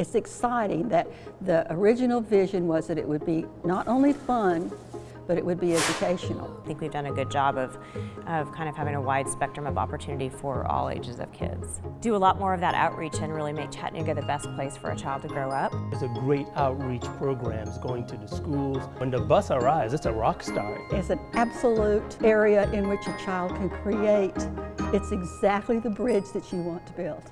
It's exciting that the original vision was that it would be not only fun, but it would be educational. I think we've done a good job of, of kind of having a wide spectrum of opportunity for all ages of kids. Do a lot more of that outreach and really make Chattanooga the best place for a child to grow up. There's a great outreach programs going to the schools. When the bus arrives, it's a rock star. It's an absolute area in which a child can create. It's exactly the bridge that you want to build.